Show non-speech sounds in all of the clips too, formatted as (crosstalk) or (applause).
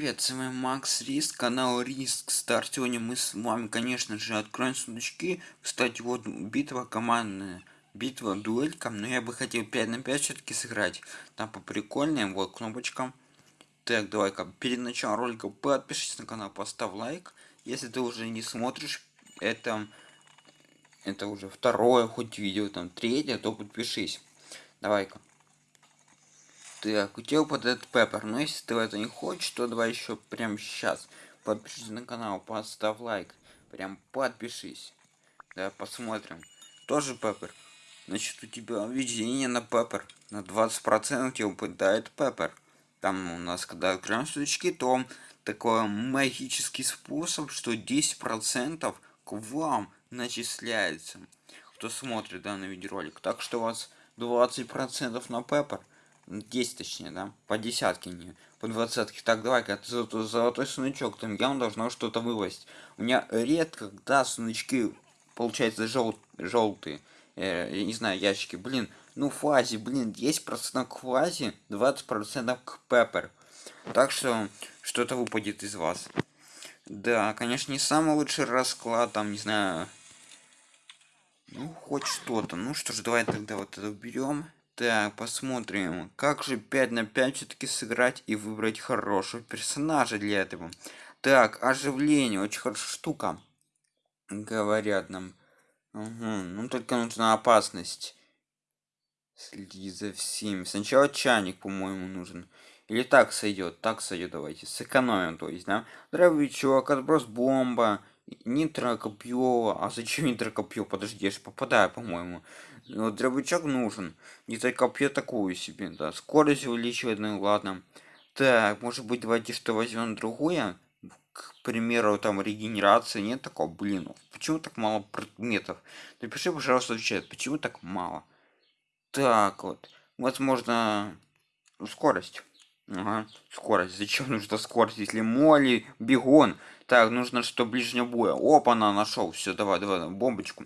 привет, с вами Макс Риск, канал Риск Стар. Сегодня мы с вами, конечно же, откроем сундучки. Кстати, вот битва командная, битва дуэлька, но я бы хотел 5 на 5 все-таки сыграть. Там по прикольнее, вот кнопочка. Так, давай-ка, перед началом ролика подпишись на канал, поставь лайк. Если ты уже не смотришь, это, это уже второе хоть видео, там третье, то подпишись. Давай-ка. Так, у тебя упадет пеппер, но если ты это не хочешь, то давай еще прямо сейчас подпишись на канал, поставь лайк, прям подпишись. Да, посмотрим. Тоже пеппер. Значит, у тебя видение на пеппер. На 20% тебе упадает пеппер. Там у нас, когда откроем свечки, то такой магический способ, что 10% к вам начисляется. Кто смотрит данный видеоролик. Так что у вас 20% на пеппер. 10 точнее, да? По десятке, не по двадцатке. Так, давай-ка, золотой сундучок, там явно должно что-то вывозить. У меня редко, когда сундучки, получается, жел желтые. Э, я не знаю, ящики, блин. Ну, фазе, блин, 10% к фазе, 20% к пеппер. Так что, что-то выпадет из вас. Да, конечно, не самый лучший расклад, там, не знаю... Ну, хоть что-то. Ну что ж, давай тогда вот это берем. Так, посмотрим, как же 5 на 5 все-таки сыграть и выбрать хорошего персонажа для этого. Так, оживление, очень хорошая штука. Говорят нам. Угу, ну только нужна опасность. Следи за всеми. Сначала чайник, по-моему, нужен. Или так сойдет, так сойдет, давайте. Сэкономим, то есть, да? Дробовичок, отброс бомба, Нитрокопье. А зачем нитрокопье? Подожди, я же попадаю, по-моему. Вот дробовичок нужен. Нитрокопье такую себе, да. Скорость увеличивает, ну ладно. Так, может быть, давайте что возьмем другое? К примеру, там регенерация нет такого, блин, ну, почему так мало предметов? Напиши, пожалуйста, в чат, почему так мало? Так вот, возможно, скорость. Ага, скорость. Зачем нужна скорость, если моли, бегон? Так, нужно что ближнего боя. Опа, она нашел. Все, давай, давай, бомбочку.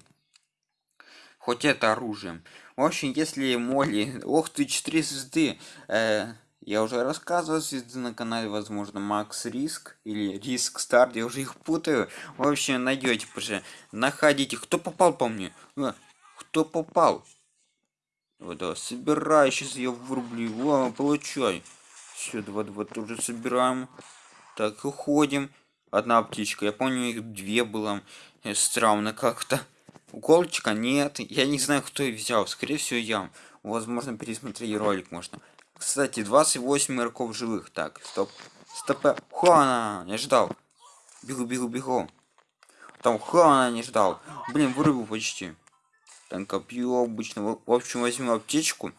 Хоть это оружием. В общем, если моли... (laughs) Ох ты, 4 звезды. Э, я уже рассказывал звезды на канале, возможно, Макс Риск или Риск Старт, я уже их путаю. В общем, найдете уже. Находите. Кто попал по мне? А, кто попал? Вот, да, собирай, сейчас я врублю. О, получай. Все, два, два тоже собираем. Так, уходим. Одна птичка. Я помню, их две было. Э, странно как-то. Уколчика нет. Я не знаю, кто их взял. Скорее всего, я. Возможно, пересмотреть ролик можно. Кстати, 28 игроков живых. Так, стоп. Стоп. Хуана! Не ждал. Бегу, бегу, бегу. Там Хуана не ждал. Блин, вырубил почти. Там копье обычно. В общем, возьму аптечку.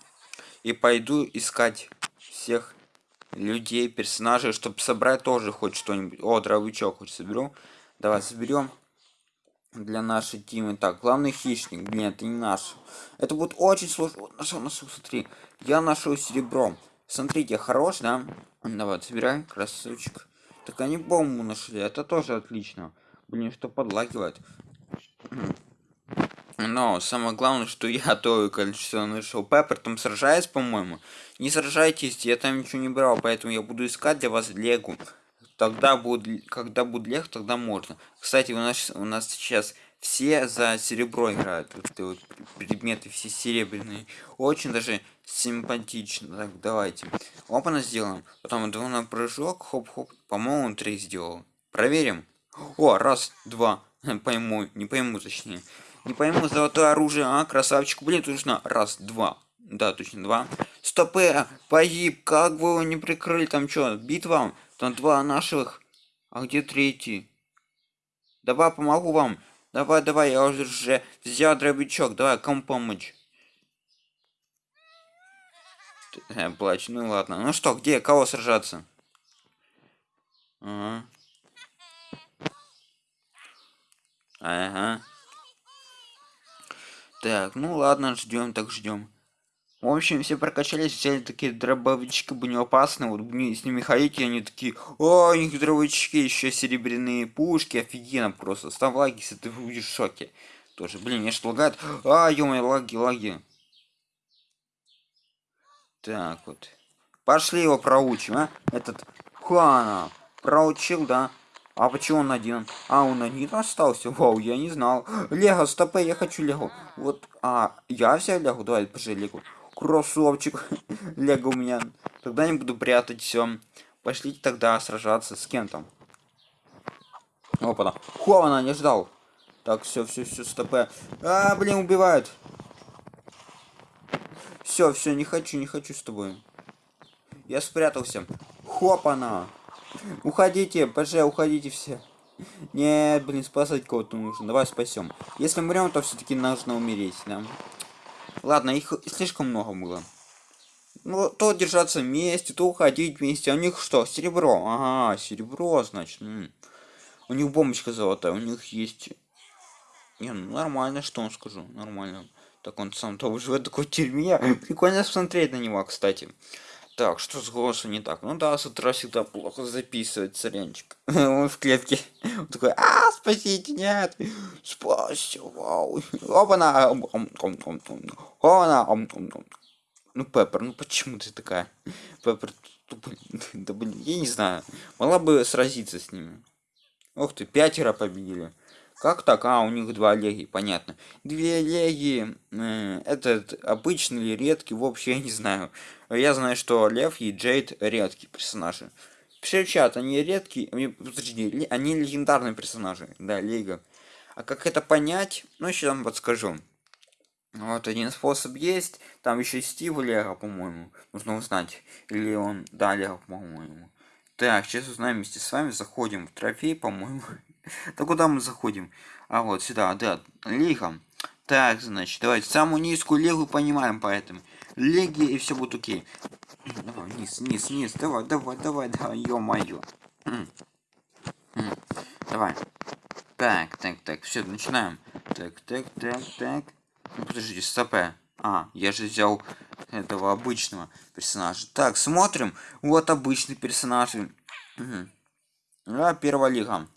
И пойду искать всех людей, персонажей, чтобы собрать тоже хоть что-нибудь. О, дровичок хоть соберу. Давай соберем для нашей тимы. Так, главный хищник. Нет, это не наш. Это будет очень сложно. Вот нашел, нашел, смотри. Я нашел серебром. Смотрите, хорош, да? Давай, собираем, красавчик. Так они бомбу нашли, это тоже отлично. Блин, что подлагивает. Но самое главное, что я то количество нашел Пеппер там сражается, по-моему. Не сражайтесь, я там ничего не брал, поэтому я буду искать для вас легу. Тогда будет, когда будет лег, тогда можно. Кстати, у нас у нас сейчас все за серебро играют. Вот эти вот предметы все серебряные. Очень даже симпатично. Так, давайте. Опа, сделаем. Потом на прыжок, хоп-хоп. По-моему, три сделал. Проверим. О, раз, два. (laughs) Пойму, не пойму, точнее. Не пойму, золотое оружие, а, красавчик. Блин, точно. Раз, два. Да, точно, два. Стоп, э, погиб. Как вы его не прикрыли? Там что, битва? Там два наших. А где третий? Давай, помогу вам. Давай, давай, я уже взял дробячок. Давай, кому помочь? Э, плачь, ну ладно. Ну что, где, кого сражаться? Ага. Так, ну ладно, ждем, так ждем. В общем, все прокачались, взяли такие дробовички, бы не опасны. Вот с ними ходить, они такие, о, у них дробовички, еще серебряные пушки, офигенно просто. Ставь лаги, если ты будешь в шоке. Тоже, блин, мне что лагает. А, ё лаги, лаги. Так вот. Пошли его проучим, а? Этот Хуана. проучил да а почему он один а он один остался вау я не знал лего стопе я хочу лего вот а я взял лего давай пожи лего кроссовчик (laughs) лего у меня. Тогда не буду прятать все пошлите тогда сражаться с кем там опа хована не ждал. Так все все все стопе а блин убивают все все не хочу не хочу с тобой. Я спрятался. Хопана. Уходите пж уходите все. Нет блин спасать кого-то нужно. Давай спасем если умрем то все-таки нужно умереть да ладно их слишком много было. Ну то держаться вместе то уходить вместе. А у них что? Серебро. Ага серебро значит М. -м. у них бомбочка золотая у них есть. Не ну нормально что он скажу нормально. Так он сам то живет такой тюрьме. (laughs) Прикольно смотреть на него кстати так, что с голосом не так? Ну да, с утра всегда плохо записывать царенчик. (laughs) Он в клетке. Он такой, а, спасите, нет. Спасите, вау. Опа-на. Опа-на. Ну, Пеппер, ну почему ты такая? Пеппер, да блин, я не знаю. Могла бы сразиться с ними. Ух ты, пятеро победили. Как так? А, у них два леги, понятно. Две леги, э, этот обычный или редкий, вообще я не знаю. Я знаю, что Лев и Джейд редкие персонажи. Пиши чат, они редкие, подожди, они легендарные персонажи, да, Лига. А как это понять? Ну, сейчас вам подскажу. Вот один способ есть, там еще Стив Лего, по-моему, нужно узнать. Или он, да, Лего, по-моему. Так, сейчас узнаем вместе с вами, заходим в трофей, по-моему. Да куда мы заходим? А вот сюда, да, лига. Так, значит, давайте самую низкую лигу понимаем поэтому. Лиги и все будет окей. Давай, вниз, вниз, вниз, давай, давай, давай, давай, ё-моё. Давай. Так, так, так, все, начинаем. Так, так, так, так. Ну, подождите, стопе. А, я же взял этого обычного персонажа. Так, смотрим. Вот обычный персонаж. Угу. А, первая лига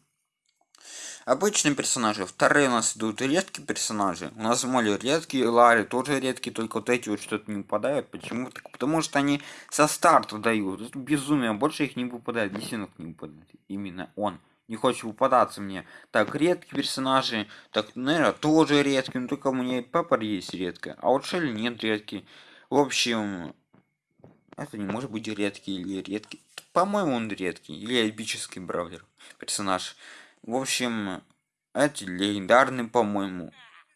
обычные персонажи вторые у нас идут редкие персонажи. У нас моли редкие лари тоже редкие только вот эти вот что-то не выпадают. Почему так? Потому что они со старта дают. Это безумие. Больше их не выпадает десяток не выпадает. Именно он. Не хочет выпадаться мне. Так редкие персонажи. Так наверное тоже редкие. Но только у меня пеппер есть редкая. А вот шелли нет редкий в общем это не может быть редкий или редкий. По-моему он редкий. Или эпический браузер персонаж в общем, эти легендарный, по-моему.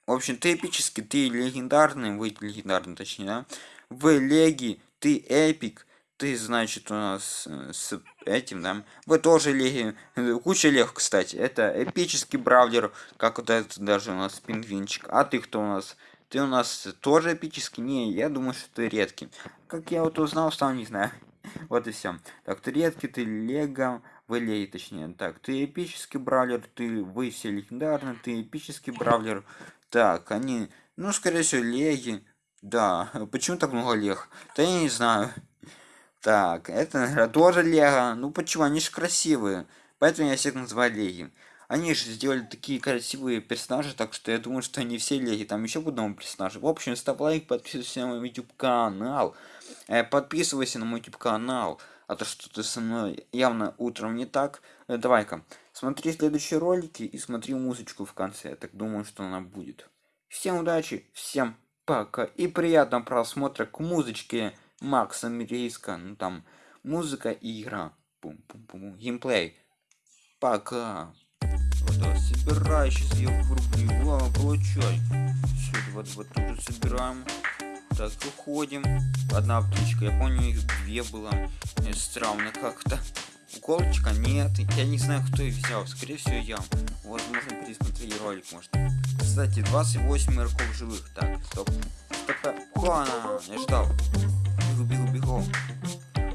В общем, ты эпический, ты легендарный, вы легендарный, точнее, да? В леги, ты эпик, ты, значит, у нас э, с этим, да? Вы тоже леги, куча лег, кстати. Это эпический бравлер, как вот этот даже у нас пингвинчик. А ты кто у нас? Ты у нас тоже эпический? Не, я думаю, что ты редкий. Как я вот узнал, сам не знаю. (laughs) Вот и все. Так, ты редкий, ты лего, Валей, точнее. Так, ты эпический бравлер, ты вы все легендарны, ты эпический бравлер. Так, они, ну, скорее всего, леги. Да, (laughs) почему так много лег? Да я не знаю. Так, это, наверное, тоже лего. Ну, почему? Они же красивые. Поэтому я всех называю леги. Они же сделали такие красивые персонажи, так что я думаю, что они все леги. Там еще будут новые персонажи. В общем, ставь лайк, подписывайся на мой YouTube канал. Э, подписывайся на мой YouTube канал а то что-то со мной явно утром не так. Э, давай-ка, смотри следующие ролики и смотри музычку в конце. Я так думаю, что она будет. Всем удачи, всем пока и приятного просмотра к музычке Макса Мирейска. Ну там музыка и игра. Пум-пум-пум. Геймплей. Пока. Вот, давай, собирай, сейчас я врублю. Вау, получай. Вот, вот тут собираем. Так, уходим. Одна птичка, я помню, их две было. Странно как-то. Уколочка нет. Я не знаю, кто их взял. Скорее всего, я. Возможно, пересмотреть ролик можно. Кстати, 28 игроков живых. Так, стоп. Стоп. Хуана, не ждал. Бегу, бегу, бегу.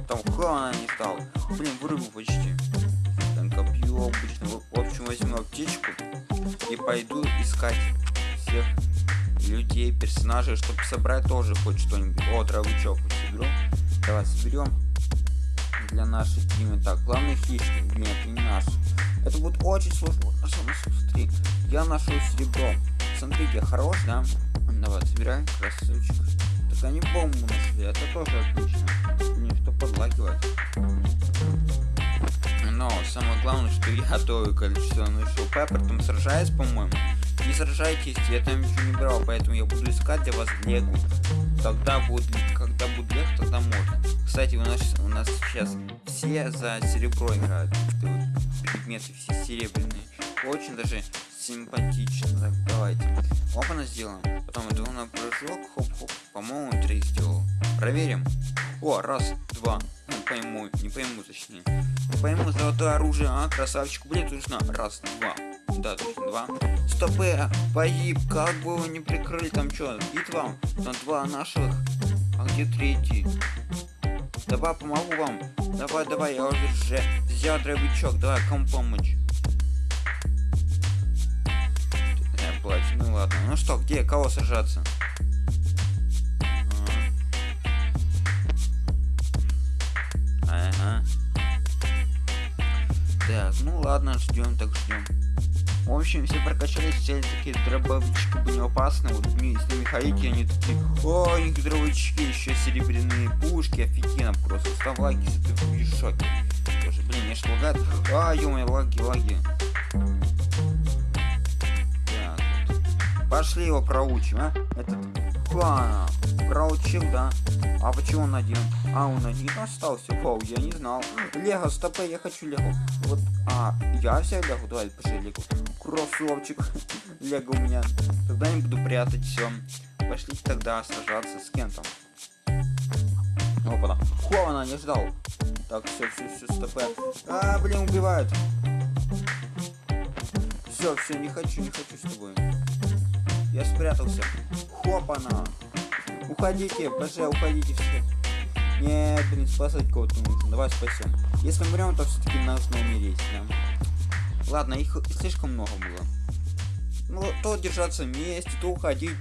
Там Хуана не стал. Блин, вырубил почти. Там копье обычно. В общем, возьму аптечку и пойду искать всех людей, персонажей, чтобы собрать тоже хоть что-нибудь. О, травычок соберу. Давай соберем для нашей тимы. Так, главный хищник. Нет, не наш. Это будет очень сложно. Смотри. Я нашел серебро. Смотрите, хорош, да? Давай, собираем, красавчик. Так они бомбу нашли, это тоже отлично. Мне что подлагивает. Но самое главное, что я (laughs) то количество нашел пеппер, там сражаясь, по-моему. Не сражайтесь, я там ничего не брал, поэтому я буду искать для вас легу. Тогда будет, когда будет лег, тогда можно. Кстати, у нас у нас сейчас все за серебро играют. Предметы все серебряные. Очень даже симпатично. Так, давайте. Опа, сделаем. Потом иду на прыжок, хоп-хоп. По-моему, три сделал. Проверим. О, раз, два. Ну, пойму, не пойму, точнее. Пойму, золотое оружие, а, красавчик. Блин, точно. Раз, два. Да, точно, два. Стоп, э, погиб. Как бы его не прикрыли, там что, битва? Там два наших. А где третий? Давай, помогу вам. Давай, давай, я уже взял дробячок. Давай, кому помочь? Я плачу, ну ладно. Ну что, где, кого сажаться? Так, ну ладно, ждем, так ждем. В общем, все прокачались, все такие дробовички были опасны. Вот с ними ходить, они такие, о, у них дробовички, еще серебряные пушки, офигенно просто. Ставь лайки, если ты в шоке. Тоже, блин, мне ж лагает. А, ё лаги, лаги. Так, вот. Пошли его проучим, а? Этот Ладно, проучил, да. А почему он один? А, он один остался? Вау, я не знал. Лего, стопэ, я хочу Лего. Вот, а, я взял Лего? Давай, пошли Лего. Кроссовчик. (laughs) Лего у меня. Тогда не буду прятать все. Пошли тогда сражаться с кем-то. Опа, Хована, не ждал. Так, все, все, все, стопэ. А, блин, убивают. Все, все, не хочу, не хочу с тобой. Я спрятался. Хопана. Уходите, боже, уходите все. Нет, блин, спасать кого-то нужно. Давай спасем. Если умрем, то все-таки нужно умереть, да. Ладно, их слишком много было. Ну, то держаться вместе, то уходить.